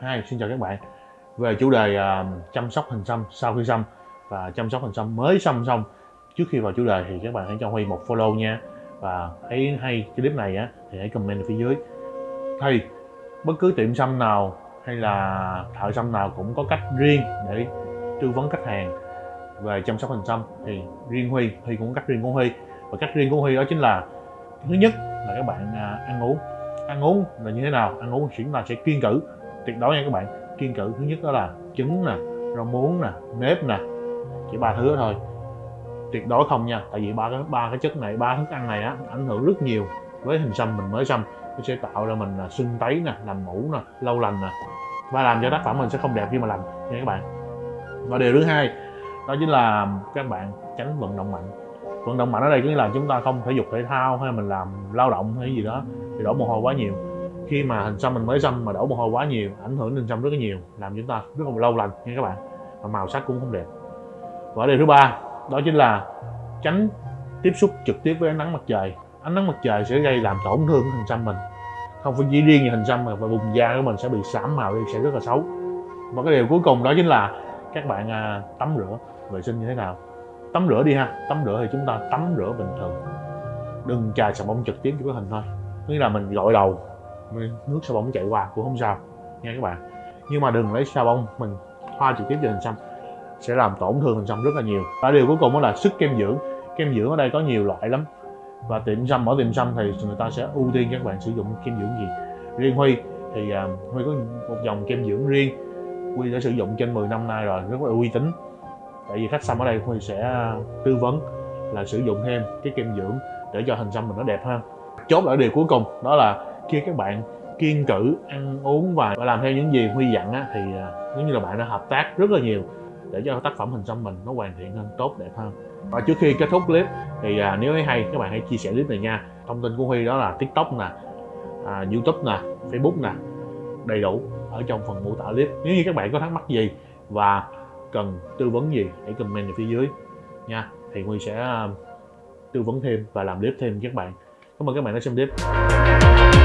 Hi, xin chào các bạn. Về chủ đề uh, chăm sóc hình xăm sau khi xăm và chăm sóc hình xăm mới xăm xong Trước khi vào chủ đề thì các bạn hãy cho Huy một follow nha. Và thấy hay cái clip này á thì hãy comment ở phía dưới. Thì bất cứ tiệm xăm nào hay là thợ xăm nào cũng có cách riêng để tư vấn khách hàng về chăm sóc hình xăm. Thì riêng Huy, Huy cũng có cách riêng của Huy. Và cách riêng của Huy đó chính là thứ nhất là các bạn à, ăn uống ăn uống là như thế nào? Ăn uống chúng ta sẽ kiên cử. Tuyệt đối nha các bạn. Kiên cử thứ nhất đó là trứng nè, rau muống nè, nếp nè. Chỉ ba thứ đó thôi. Tuyệt đối không nha. Tại vì ba cái ba cái chất này, ba thức ăn này á, ảnh hưởng rất nhiều với hình xăm mình mới xăm. Nó sẽ tạo ra mình là sưng tấy nè, làm mũ nè, lâu lành nè. Và làm cho tác phẩm mình sẽ không đẹp khi mà làm, nha các bạn. Và điều thứ hai, đó chính là các bạn tránh vận động mạnh. Vận động mạnh ở đây có nghĩa là chúng ta không thể dục thể thao hay mình làm lao động hay gì đó thì đổ mồ hôi quá nhiều. Khi mà hình xăm mình mới xăm mà đổ mồ hôi quá nhiều ảnh hưởng đến xăm rất là nhiều làm chúng ta rất là lâu lành nha các bạn. Và màu sắc cũng không đẹp. Và điều thứ ba đó chính là tránh tiếp xúc trực tiếp với ánh nắng mặt trời. Ánh nắng mặt trời sẽ gây làm tổn thương hình xăm mình. Không phải chỉ riêng về hình xăm mà vùng da của mình sẽ bị xám màu đi sẽ rất là xấu. Và cái điều cuối cùng đó chính là các bạn à, tắm rửa vệ sinh như thế nào? Tắm rửa đi ha. Tắm rửa thì chúng ta tắm rửa bình thường. Đừng chà xà bông trực tiếp cho cái hình thôi nghĩa là mình gội đầu. Nước xà bông chạy qua cũng không sao. Nha các bạn. Nhưng mà đừng lấy xà bông mình thoa trực tiếp vào hình xăm. Sẽ làm tổn thương hình xăm rất là nhiều. Và điều cuối cùng đó là sức kem dưỡng. Kem dưỡng ở đây có nhiều loại lắm. Và tiệm xăm ở tiệm xăm thì người ta sẽ ưu tiên các bạn sử dụng kem dưỡng gì. Riêng huy thì uh, huy có một dòng kem dưỡng riêng. Huy đã sử dụng trên 10 năm nay rồi rất là uy tín. Tại vì khách xăm ở đây huy sẽ tư vấn là sử dụng thêm cái kem dưỡng để cho hình xăm mình nó đẹp hơn chốt lại điều cuối cùng đó là khi các bạn kiên cử ăn uống và làm theo những gì huy dặn á, thì à, giống như là bạn đã hợp tác rất là nhiều để cho tác phẩm hình xăm mình nó hoàn thiện hơn tốt đẹp hơn. Và trước khi kết thúc clip thì à, nếu thấy hay các bạn hãy chia sẻ clip này nha. Thông tin của huy đó là tiktok nè à, youtube nè facebook nè đầy đủ ở trong phần mô tả clip. Nếu như các bạn có thắc mắc gì và cần tư vấn gì hãy comment ở phía dưới nha. Thì huy sẽ à, tư vấn thêm và làm clip thêm các bạn cảm ơn các bạn đã xem clip.